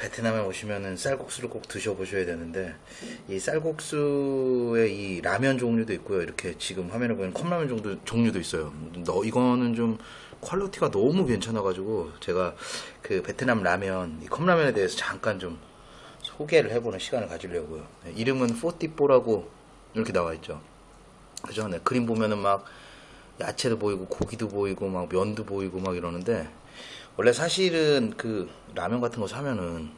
베트남에 오시면은 쌀국수를 꼭 드셔보셔야 되는데 이 쌀국수의 이 라면 종류도 있고요. 이렇게 지금 화면에 보이는 컵라면 종류, 종류도 있어요. 너 이거는 좀 quality가 너무 괜찮아가지고 제가 그 베트남 라면 이 컵라면에 대해서 잠깐 좀 소개를 해보는 시간을 가지려고요. 네, 이름은 phở thịt bò라고 이렇게 나와 있죠. 그죠? 네, 그림 보면은 막 야채도 보이고 고기도 보이고 막 면도 보이고 막 이러는데 원래 사실은 그 라면 같은 거 사면은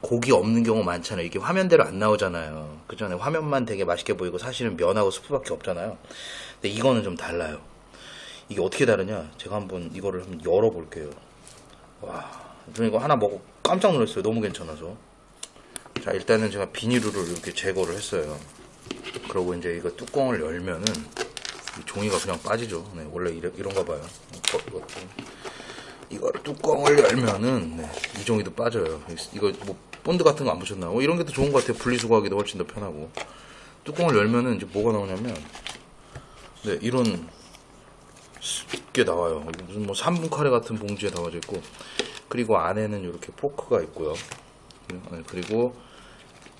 고기 없는 경우 많잖아요. 이게 화면대로 안 나오잖아요. 그 전에 화면만 되게 맛있게 보이고 사실은 면하고 스프밖에 없잖아요. 근데 이거는 좀 달라요. 이게 어떻게 다르냐? 제가 한번 이거를 한번 열어볼게요. 와, 저는 이거 하나 먹고 깜짝 놀랐어요. 너무 괜찮아서. 자, 일단은 제가 비닐을 이렇게 제거를 했어요. 그러고 이제 이거 뚜껑을 열면은 이 종이가 그냥 빠지죠. 네, 원래 이런, 이런가 봐요. 어, 이거를 뚜껑을 열면은 네, 이 종이도 빠져요. 이거 뭐 본드 같은 거 안 붙였나? 어, 이런 게 더 좋은 것 같아요. 분리수거하기도 훨씬 더 편하고. 뚜껑을 열면은 이제 뭐가 나오냐면 네 이런 게 나와요. 무슨 뭐 3분 카레 같은 봉지에 담아져 있고 그리고 안에는 이렇게 포크가 있고요. 네, 그리고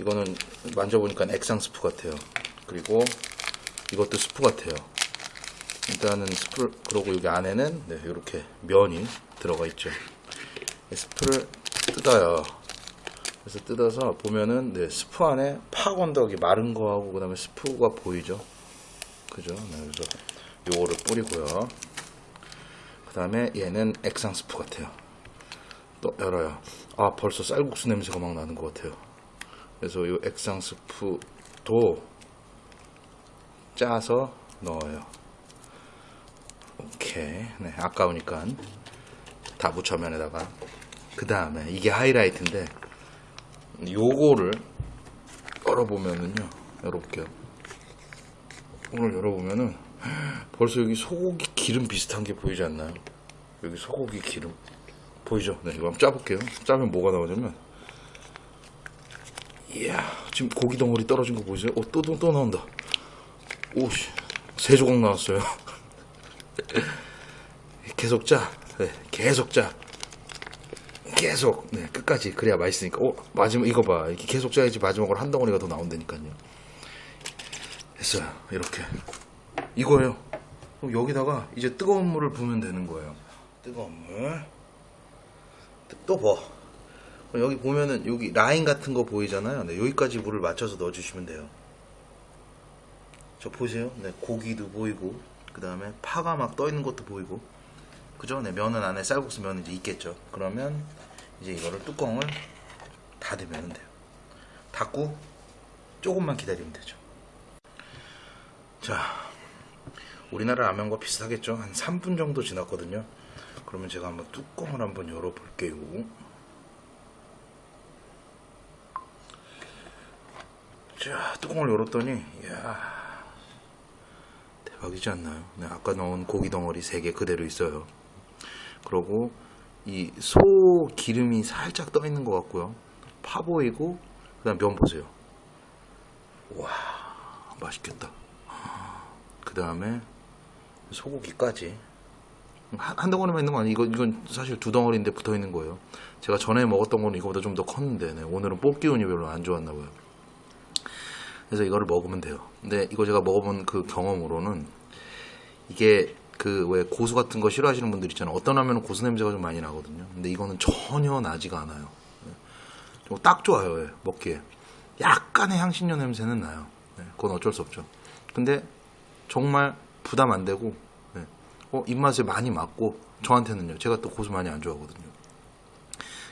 이거는 만져보니까 액상 스프 같아요. 그리고 이것도 스프 같아요. 일단은 스프 그러고 여기 안에는 네, 이렇게 면이 들어가 있죠. 스프를 뜯어요. 그래서 뜯어서 보면은 네, 스프 안에 파 건더기 마른 거하고 그 다음에 스프가 보이죠. 그죠? 네, 그래서 요거를 뿌리고요. 그 다음에 얘는 액상 스프 같아요. 또 열어요. 아 벌써 쌀국수 냄새가 막 나는 것 같아요. 그래서 요 액상 스프도 짜서 넣어요. 오케이. 네, 아까우니까 다 묻혀면에다가 그 다음에 이게 하이라이트인데 요거를 열어보면은요 열어볼게요 오늘 열어보면은 벌써 여기 소고기 기름 비슷한 게 보이지 않나요? 여기 소고기 기름 보이죠? 네 이거 한번 짜볼게요 짜면 뭐가 나오냐면 이야 지금 고기 덩어리 떨어진 거 보이세요? 어, 또, 또, 또 나온다 오씨 세 조각 나왔어요 계속 짜 네, 계속 짜. 계속 네, 끝까지 그래야 맛있으니까. 어, 마지막 이거 봐. 이렇게 계속 짜야지 마지막으로 한 덩어리가 더 나온다니까요. 됐어요. 이렇게. 이거예요. 여기다가 이제 뜨거운 물을 부으면 되는 거예요. 뜨거운 물. 또 봐. 그럼 여기 보면은 여기 라인 같은 거 보이잖아요. 네, 여기까지 물을 맞춰서 넣어주시면 돼요. 저 보세요. 네, 고기도 보이고, 그 다음에 파가 막 떠 있는 것도 보이고. 그죠? 네, 면은 안에 쌀국수 면은 이제 있겠죠. 그러면 이제 이거를 뚜껑을 닫으면 돼요. 닫고 조금만 기다리면 되죠. 자, 우리나라 라면과 비슷하겠죠? 한 3분 정도 지났거든요. 그러면 제가 한번 뚜껑을 한번 열어 볼게요. 자, 뚜껑을 열었더니, 이야, 대박이지 않나요? 네, 아까 넣은 고기 덩어리 3개 그대로 있어요. 그리고 이 소 기름이 살짝 떠 있는 것 같고요. 파 보이고 그다음 면 보세요. 와 맛있겠다. 그 다음에 소고기까지 한, 한 덩어리만 있는 거 아니에요? 이건, 이건 사실 두 덩어리인데 붙어 있는 거예요. 제가 전에 먹었던 거는 이거보다 좀 더 컸는데 네, 오늘은 뽑기 운이 별로 안 좋았나 봐요. 그래서 이거를 먹으면 돼요. 근데 이거 제가 먹어본 그 경험으로는 이게 그 왜 고수 같은 거 싫어하시는 분들 있잖아요. 어떤 라면은 고수 냄새가 좀 많이 나거든요. 근데 이거는 전혀 나지가 않아요. 네. 딱 좋아요. 예, 먹기에. 약간의 향신료 냄새는 나요. 네, 그건 어쩔 수 없죠. 근데 정말 부담 안 되고 네. 어, 입맛에 많이 맞고 저한테는요. 제가 또 고수 많이 안 좋아하거든요.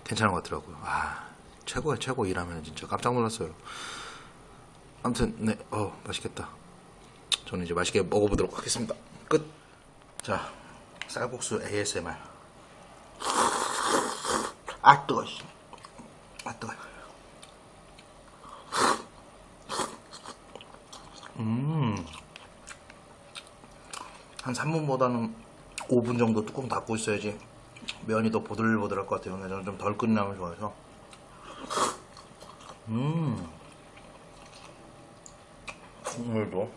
괜찮은 것 같더라고요. 아 최고야 최고 이라면 진짜 깜짝 놀랐어요. 아무튼 네, 어 맛있겠다. 저는 이제 맛있게 먹어보도록 하겠습니다. 끝. 자, 쌀국수 ASMR. 아 뜨거. 아 뜨거. 음. 한 3분보다는 5분 정도 뚜껑 닫고 있어야지 면이 더 보들보들할 것 같아요. 저는 좀 덜 끝나면 좋아해서. 음. 국물도.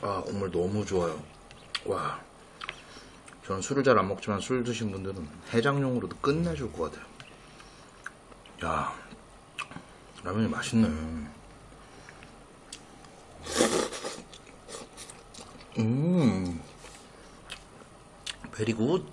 아, 국물 너무 좋아요. 와. 저는 술을 잘 안 먹지만 술 드신 분들은 해장용으로도 끝내줄 것 같아요. 야, 라면이 맛있네. 음, 베리 굿.